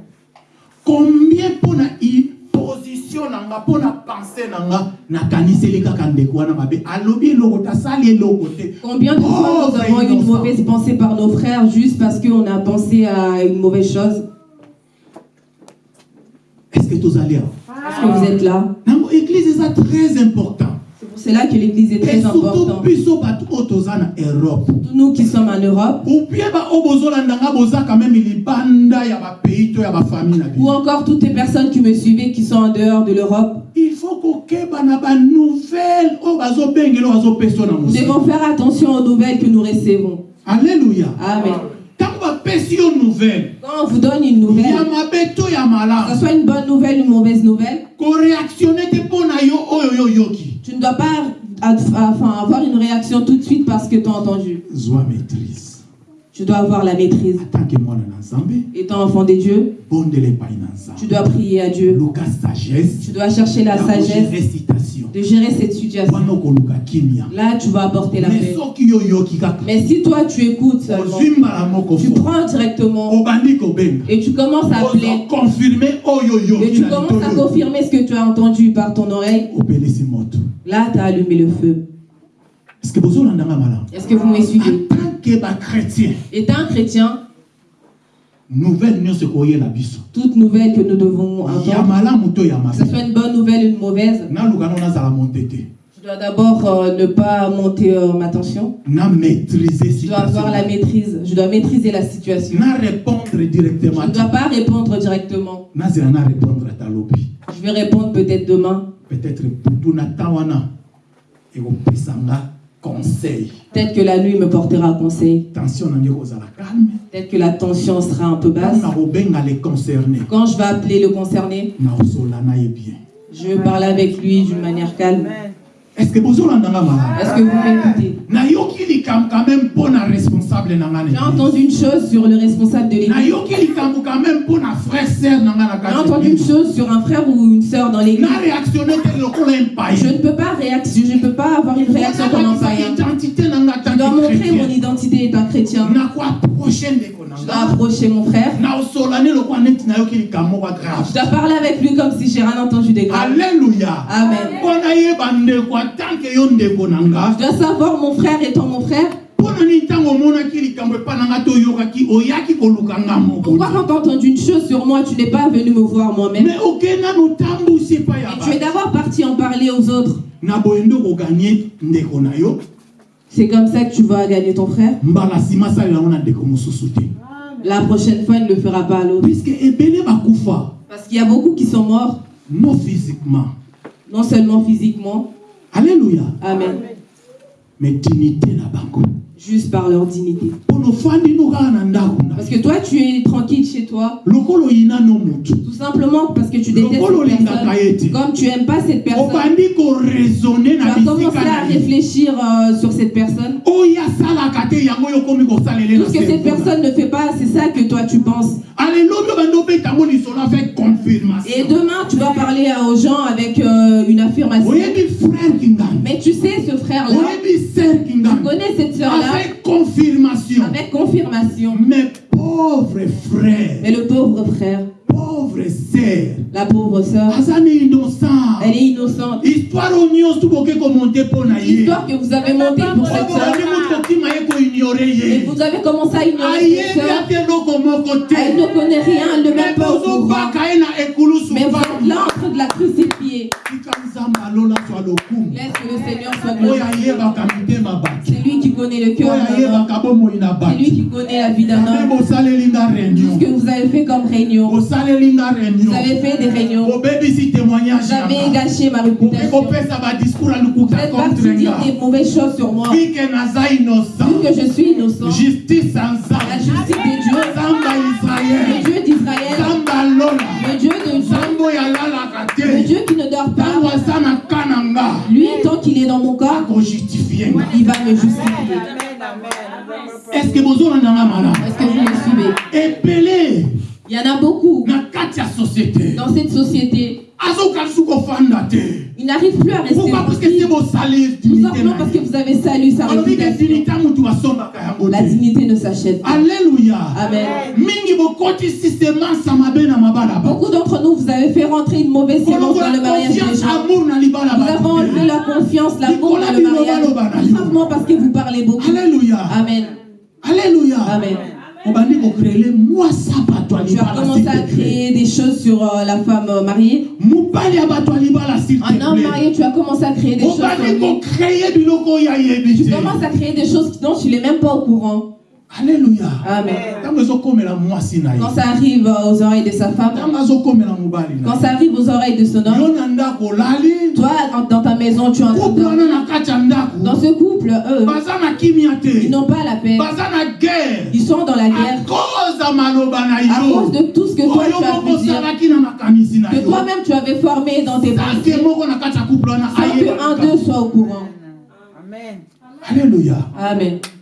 Combien mpona i position na nga mpona pense na nga nakaniseli kaka ndeko wana mabe. Alobi eloko te asali eloko te. Combien de fois nous avons eu une mauvaise pensée par nos frères juste parce qu'on a pensé à une mauvaise chose? Est-ce que tozali awa Est-ce que vous êtes là? Nango église eza très important C'est pour cela que l'église est et très importante. Tous nous qui sommes en Europe, ou encore toutes les personnes qui me suivaient qui sont en dehors de l'Europe, il faut nous mosika devons faire attention aux nouvelles que nous recevons. alleluya Amen. nouvelle. Quand on vous donne une nouvelle, que ce soit une bonne nouvelle ou une mauvaise nouvelle, enfin, avoir une réaction tout de suite parce que tu as entendu. Tu dois avoir la maîtrise. Étant enfant de Dieu, bondela epai na tu dois prier à Dieu. Tu dois chercher la sagesse de gérer cette situation. Là, tu vas apporter la paix. Mais si toi, tu écoutes seulement, tu prends directement et tu commences à appeler. oyo et tu commences à confirmer ce que tu as entendu par ton oreille, là, tu as allumé le feu. Est-ce que vous me suivez en tant que bachrétien Étant chrétien, nouvelle biso toute nouvelle que nous devons ya que ce soit une bonne nouvelle ou une mauvaise, je dois d'abord euh, ne pas monter euh, ma tension. Je dois avoir la maîtrise. Je dois maîtriser la situation. Je ne dois pas répondre directement. Je vais répondre peut-être demain. peut-être wana ekopesanga conseil Peut-être que la nuit me portera conseil. Peut-être que la tension sera un peu basse. Quand je vais appeler le concerné, je vais parler avec lui d'une manière calme. Est ce que malamu Est-ce que vous m'écoutez? J'ai entendu une chose sur le responsable de l'église. J'ai entendu une chose sur un frère ou une sœur dans l'église. Je ne peux pas je ne peux pas avoir une réaction comme un païen. Je dois montrer mon identité étant chrétien. Je dois approcher mon frère. Je dois parler avec lui comme si j'ai rien entendu de grave. alleluya Amen. Je dois savoir mon frère étant mon frère. Pourquoi quand tu as entendu une chose sur moi, tu n'es pas venu me voir moi-même? Et tu es d'abord parti en parler aux autres. C'est comme ça que tu vas gagner ton frère? La prochaine fois, il ne le fera pas à l'autre. Parce qu'il y a beaucoup qui sont morts, non physiquement non seulement physiquement, alleluya Amen, mais dignité na bango juste par leur dignité. Parce que toi, tu es tranquille chez toi, tout simplement parce que tu détestes cette personne. Comme tu n'aimes pas cette personne, tu na as commencé bisika à réfléchir euh, sur cette personne. kosalele Tout ce que cette personne ne fait pas, c'est ça que toi tu penses. Et demain, tu vas parler euh, aux gens avec euh, une affirmation. Mais tu sais, ce frère-là, tu connais cette sœur-là avec confirmation. Avec confirmation. mais pauvre frère Mais le pauvre frère, pauvre sœur. La pauvre sœur, ne innocent. Elle est innocente. histoire oyo nyonso tukoki komonte mpo na ye L'histoire que vous avez montée pour cette sœur, et vous avez commencé à ignorer cette sœur, elle ne connaît rien, elle ne me met pas au courant. Mais vous êtes là en train de la crucifier. Laisse que le Seigneur soit glorifié. C'est lui qui connaît le cœur C'est lui qui connaît la vie d'un homme. ce que vous avez fait comme réunion, vous avez fait des réunions, vous avez gâché ma réputation. Vous êtes parti dire des mauvaises choses sur moi. Vu que je suis innocent, justice la justice de Dieu, le Dieu d'Israël, le Dieu de Dieu, le Dieu qui ne dort pas, lui, tant qu'il est dans mon corps, il va me justifier. est ce que malamu Est-ce que vous me suivez? Y en a beaucoup dans cette société. Ils n'arrivent plus à rester pourquoi? Parce que parce que vous avez salué sa réputation. La dignité ne s'achète pas. alleluya Amen. Beaucoup d'entre nous, vous avez fait rentrer une mauvaise sémence dans le mariage des gens. Vous avez enlevé la confiance, l'amour dans le mariage. Tout simplement parce que vous parlez beaucoup. alleluya Amen. alleluya Amen. Tu as commencé à créer des choses sur la femme mariée. Un homme marié, tu as commencé à créer des choses Tu commences à créer des choses dont tu n'es même pas au courant. Alleluya Amen. Quand ça arrive aux oreilles de sa femme, quand ça arrive aux oreilles de son homme, toi, dans ta maison, tu es en train couple de wana na kati ya ndako. Dans ce couple, eux, ils n'ont pas la paix. Ils sont dans la guerre. à cause de tout ce que toi tu as pu dire. Que toi-même tu avais formé dans tes pensées. Sans que un d'eux soit au courant. Amen. comportement oyo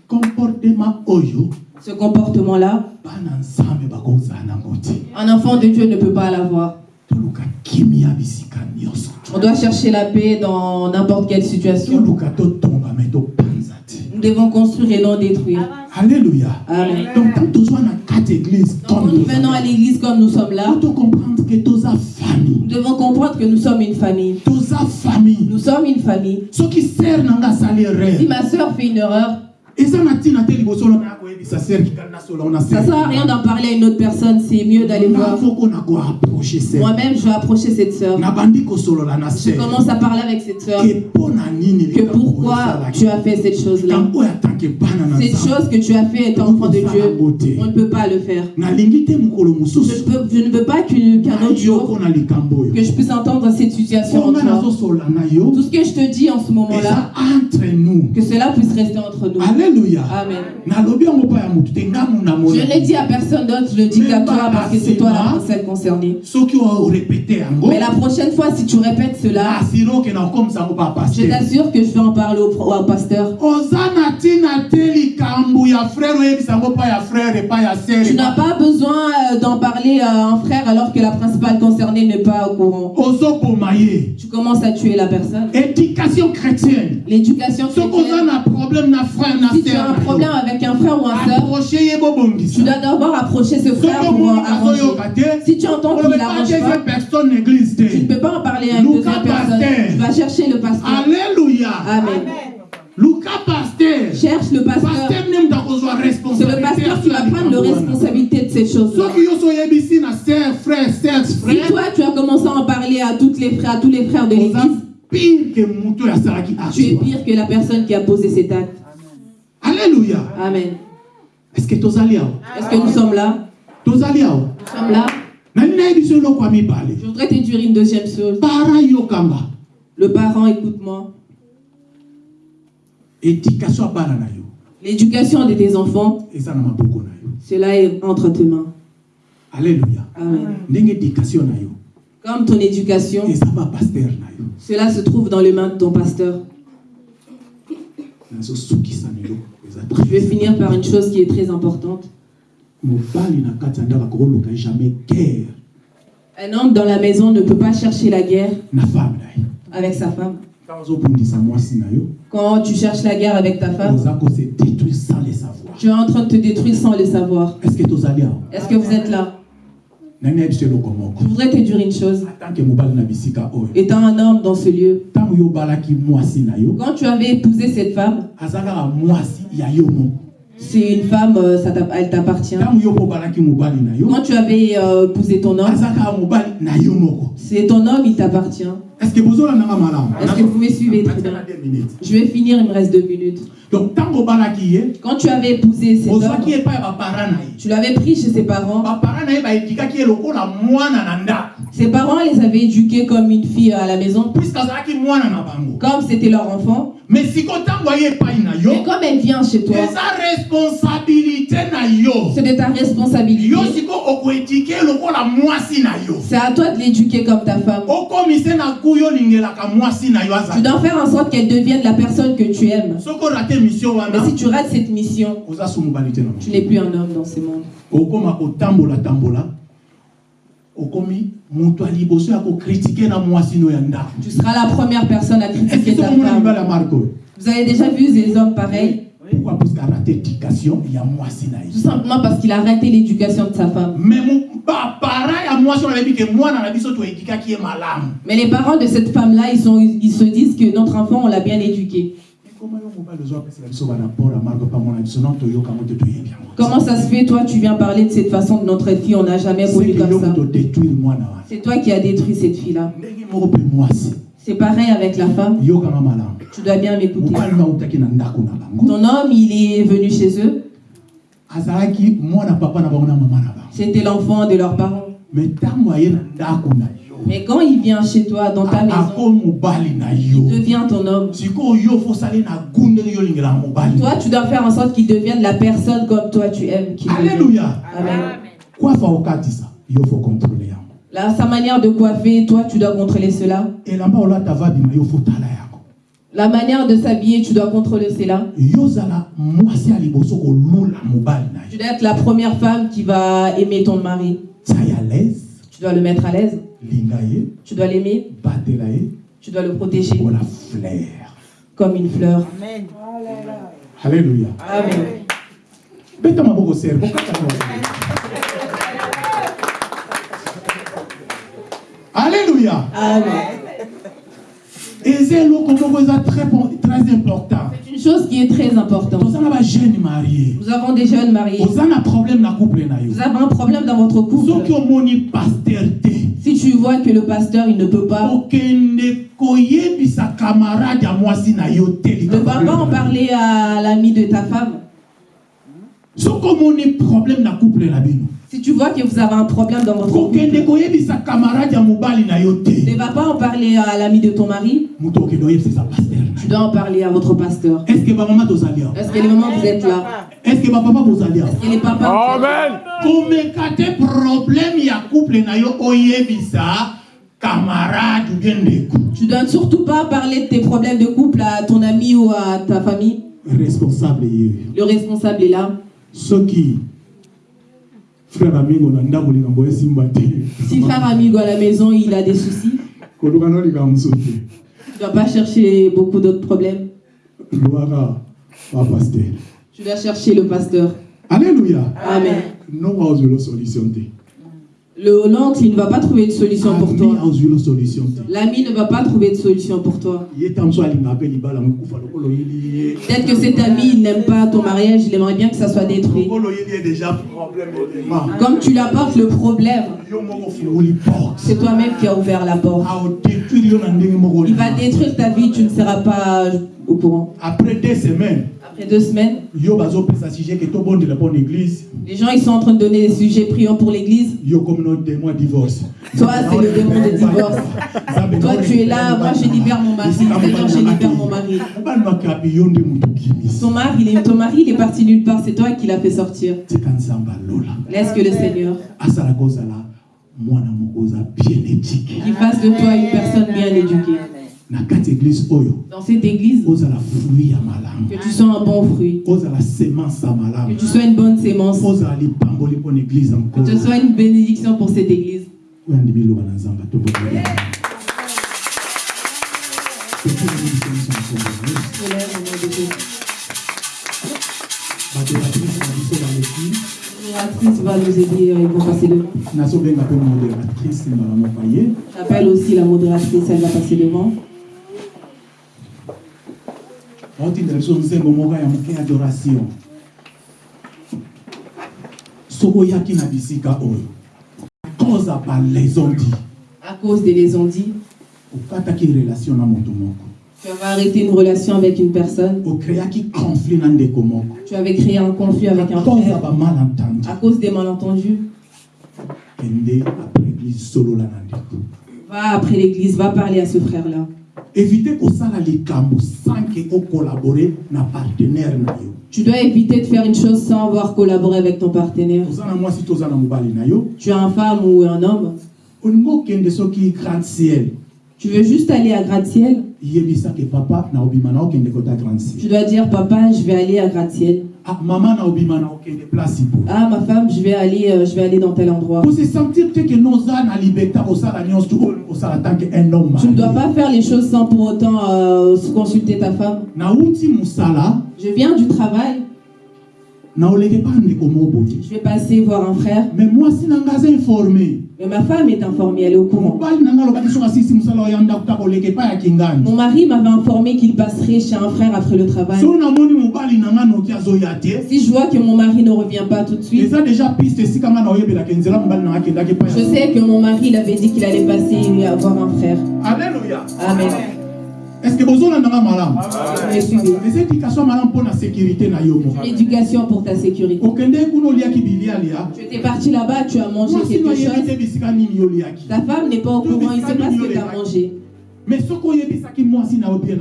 Ce comportement-là, un enfant de Dieu ne peut pas l'avoir. On doit chercher la paix dans n'importe quelle situation. Nous devons construire et non détruire. alleluya Amen. donc quand nous venons à l'église comme nous sommes là, nous devons comprendre que nous sommes une famille. Nous sommes une famille. Si ma soeur fait une erreur, eza na ntina te liboso na ça sert à rien d'en parler à une autre personne. C'est mieux d'aller voir. Moi-même, je vais approcher cette na Je commence à parler avec cette nini Que pourquoi tu as fait cette chose-là? Cette chose que tu as fait étant enfant de Dieu, on ne peut pas le faire. Je, mosusu peux- je ne veux pas qu'un autre jour, que je puisse entendre cette situation Tout ce que je te dis en ce moment-là, que cela puisse rester entre nous. alléluia Amen. Je ne l'ai dit à personne d'autre, je le dis qu'à toi parce que c'est toi la personne concernée. Mais la prochaine fois, si tu répètes cela, pa je t'assure que je vais en parler au, au pasteur. Tu n'as pas besoin euh, d'en parler à un frère alors que la principale concernée n'est pas au courant. Tu commences à tuer la personne. éducation chrétienne L'éducation chrétienne. Si tu as un problème avec un frère ou tu dois d'abord approcher ce frère pour arranger. Si tu entends qu'il n'arrange pas tu ne peux pas en parler à une deuxième personne. Pasteur. Tu vas chercher le pasteur. alléluia Amen. luka paster Cherche le pasteur. C'est le pasteur qui va prendre la responsabilité de ces ser Si toi, tu as commencé à en parler à, toutes les frères, à tous les frères de l'église, tu es pire que la personne qui a posé cet acte. alléluia Amen. Est-ce que Est-ce que nous sommes là? Nous sommes là. Je voudrais te dire une deuxième chose. Le parent, écoute-moi. éducation L'éducation de tes enfants, na cela est entre tes mains. alléluia Amen. Comme ton éducation, cela se trouve dans les mains de ton pasteur. nazosukisa na eloko eza Je vais finir par une chose qui est très importante. Un homme dans la maison ne peut pas chercher la guerre avec sa femme. Quand tu cherches la guerre avec ta femme, tu es en train de te détruire sans le savoir. Est-ce que vous êtes là nani nayebi biso eloko moko Je voudrais te dire une chose. Étant un homme dans ce lieu, quand tu avais épousé cette femme, c'est une femme, euh, ça elle t'appartient. Quand tu avais euh, épousé ton homme, c'est ton homme, il t'appartient. Est-ce que vous me suivez très Natia bien na deux minutes Je vais finir, il me reste deux minutes. donc Quand tu avais épousé cet homme, tu l'avais pris chez ses parents. ndako Ses parents les avaient éduqués comme une fille à la maison, comme c'était leur enfant. mais comme elle vient chez toi, c'est de ta responsabilité. C'est à toi de l'éduquer comme ta femme. Tu dois faire en sorte qu'elle devienne la personne que tu aimes. Mais si tu rates cette mission, tu n'es plus un homme dans ce monde. Tu seras la première personne à critiquer que ta femme. Vous avez déjà vu des hommes pareils? Pourquoi? Puisque arate éducation ya mwasi na ye Tout simplement parce qu'il a raté l'éducation de sa femme. mais Mais les parents de cette femme-là, ils, sont- ils se disent que notre enfant, on l'a bien éduqué. Comment ça se fait, toi, tu viens parler de cette façon de notre fille, on n'a jamais yo comme ça. wana C'est toi qui as détruit cette fille-là. C'est pareil avec la femme. Tu dois bien m'écouter. Ton homme, il est venu chez eux. C'était l'enfant de leurs parents. Mais quand il vient chez toi, dans ta maison, il devient ton homme. Toi, tu dois faire en sorte qu'il devienne la personne comme toi tu aimes alleluya Amen. fo kontrole yango Là, sa manière de coiffer, toi, tu dois contrôler cela. La manière de s'habiller, tu dois contrôler cela. Tu dois être la première femme qui va aimer ton mari. Tu dois le mettre à l'aise. Tu dois l'aimer. Tu dois le protéger. Comme une fleur. Amen. Alléluia. Amen. Alléluia. Amen. C'est une chose qui est très importante. Nous avons des jeunes mariés. Vous avez un problème dans votre couple. Si tu vois que le pasteur, il ne peut pas, ne va pas en parler à l'ami de ta femme. problème na couple Si tu vois que vous avez un problème dans votre couple, ne va pas en parler à l'ami de ton mari. Tu dois en parler à votre pasteur. est ce que tozali awa? Est-ce que les moments vous êtes là? Est ce que bapapa bozali awa? Est-ce que les papas vous êtes là? Komeka te problème ya couple na yo oyebisa camarade ou bien ndeko. Tu dois surtout pas parler de tes problèmes de couple à ton ami ou à ta famille. responsable Le responsable est là. soki frère te Si frère amigo à la maison, il a des soucis, tu dois pas chercher beaucoup d'autres problèmes. Tu dois chercher le pasteur. alléluia Amen. te Le l'oncle, il ne va pas trouver de solution pour toi. L'ami ne va pas trouver de solution pour toi. Peut-être que cet ami il n'aime pas ton mariage, il aimerait bien que ça soit détruit. Comme tu lui apportes le problème, c'est toi-même qui as ouvert la porte. moko Il va détruire ta vie, tu ne seras pas au courant. après deux semaines Après deux semaines, les gens ils sont en train de donner des sujets prions pour l'église. Toi, c'est le démon de divorce. Toi, tu es là, moi je libère mon mari. Seigneur, je libère mon mari. okimisi Ton mari, il est, ton mari, il est parti nulle part, c'est toi qui l'as fait sortir. Laisse que le Seigneur asalaka ozala mwana moko oza bien éthique qui fasse de toi une personne bien éduquée. Dans cette église, que tu sois un bon fruit, que tu sois une bonne sémence, que tu sois une bénédiction pour cette église. L'adoratrice va nous aider, euh, ils vont passer devant. J'appelle aussi la modératrice, elle va passer devant. Baotindela biso nzembo moko ya moke ya adoration. Soki oyaki na bisika oyo. Cause ya balaison di À cause des liaisons dites, okataki relation na moto moko. Tu avais arrêté une relation avec une personne, tu avais créé un conflit avec un frère. à cause des malentendus. Va après l'église, va parler à ce frère-là. Évite kosala likambo sans ke ocollabore na partenaire na yo. Tu dois éviter de faire une chose sans avoir collaboré avec ton partenaire. oza na mwasi to oza na mobali na yo. Tu as un femme ou un homme, olingi okende soki grand ciel. Tu veux juste aller à gratte-ciel, yebisaki papa na obima na okende kota grand ciel. Tu dois dire Papa, je vais aller à gratte-ciel. Ah, mama na obima na okende place Ah, ma femme, je vais aller, euh, je vais aller dans tel endroit. kose sentir te ke noza na liberté nyonso tu oyo kosala tant que un homme Tu ne dois pas faire les choses sans pour autant euh, consulter ta femme. nauti mosala Je viens du travail, na oleke pa ndeko je vais passer voir un frère, mais mwasi na nga aza informé mais ma femme est informée, elle est au courant. Mon mari m'avait informé qu'il passerait chez un frère après le travail. Si je vois que mon mari ne revient pas tout de suite, je sais que mon mari il avait dit qu'il allait passer voir un frère. alleluya Amen. Est ce que Vous me suivez. eza éducation ya malamu mpo na sécurité na yo moko L'éducation pour ta sécurité. lia Tu étais parti là-bas, tu as mangé quelque chose. Ta femme n'est pas au courant, il ne sait pas ce que tu as mangé.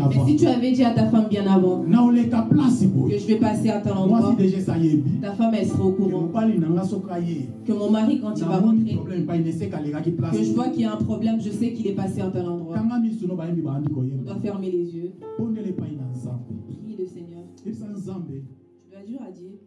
Mais si tu avais dit à ta femme bien avant que je vais passer à tel endroit, ta femme elle sera au courant. Que mon mari, quand il va rentrer, que je vois qu'il y a un problème, je sais qu'il est passé à tel endroit. On doit fermer les yeux. Prie le Seigneur. Tu dois dire à Dieu